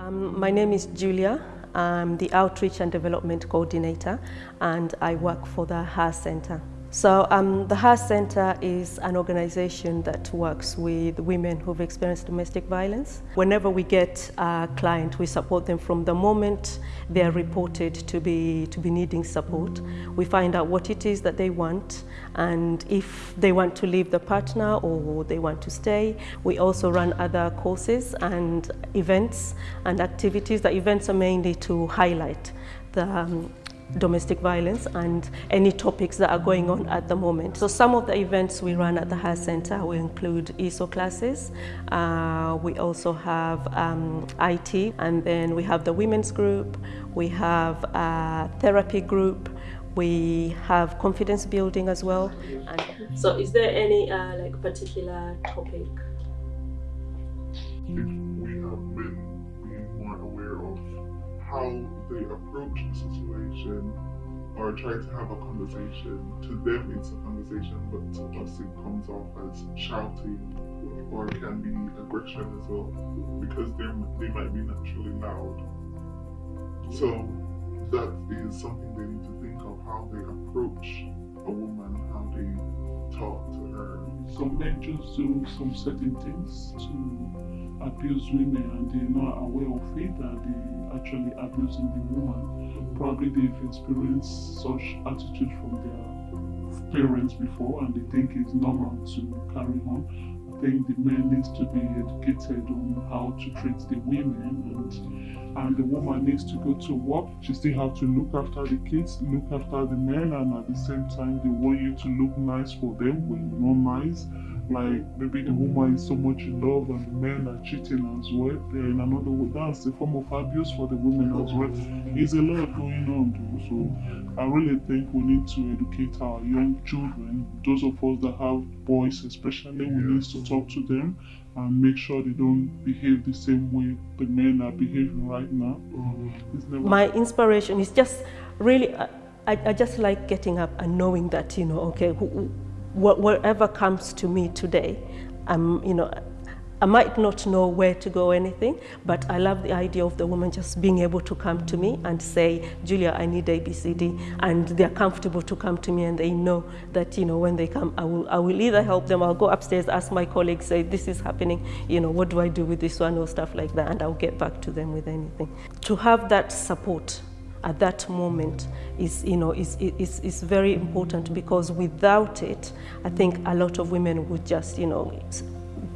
Um, my name is Julia. I'm the Outreach and Development Coordinator and I work for the HER Center. So um, the HER Center is an organization that works with women who've experienced domestic violence. Whenever we get a client, we support them from the moment they're reported to be, to be needing support. We find out what it is that they want and if they want to leave the partner or they want to stay. We also run other courses and events and activities. The events are mainly to highlight the um, domestic violence and any topics that are going on at the moment. So some of the events we run at the HER Center will include ESOL classes. Uh, we also have um, IT and then we have the women's group. We have a therapy group. We have confidence building as well. And so is there any uh, like particular topic? If we approach the situation or try to have a conversation. To them, it's a conversation, but to us, it comes off as shouting or can be aggression as well because they they might be naturally loud. So that is something they need to think of how they approach a woman, how they talk to her. Some men just do some certain things to abuse women and they're not aware of it that they actually abusing the woman. Probably they've experienced such attitude from their parents before and they think it's normal to carry on. I think the men needs to be educated on how to treat the women and, and the woman needs to go to work. She still have to look after the kids, look after the men and at the same time they want you to look nice for them when you're not nice like maybe the woman is so much in love and the men are cheating as well. In another way, that's a form of abuse for the women as well. There's a lot going on. So I really think we need to educate our young children, those of us that have boys especially, we need to talk to them and make sure they don't behave the same way the men are behaving right now. My inspiration is just really, I, I just like getting up and knowing that, you know, okay, who, whatever comes to me today, I'm, you know, I might not know where to go anything, but I love the idea of the woman just being able to come to me and say, Julia, I need ABCD. And they're comfortable to come to me and they know that, you know, when they come, I will, I will either help them, I'll go upstairs, ask my colleagues, say, this is happening, you know, what do I do with this one or stuff like that, and I'll get back to them with anything. To have that support at that moment is, you know, is, is, is very important because without it, I think a lot of women would just, you know,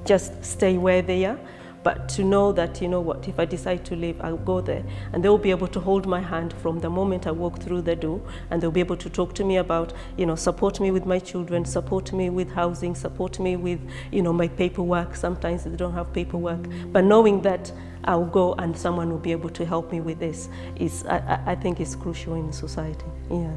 just stay where they are. But to know that, you know what, if I decide to leave, I'll go there. And they'll be able to hold my hand from the moment I walk through the door. And they'll be able to talk to me about, you know, support me with my children, support me with housing, support me with, you know, my paperwork. Sometimes they don't have paperwork. But knowing that I'll go and someone will be able to help me with this is, I, I think is crucial in society. Yeah.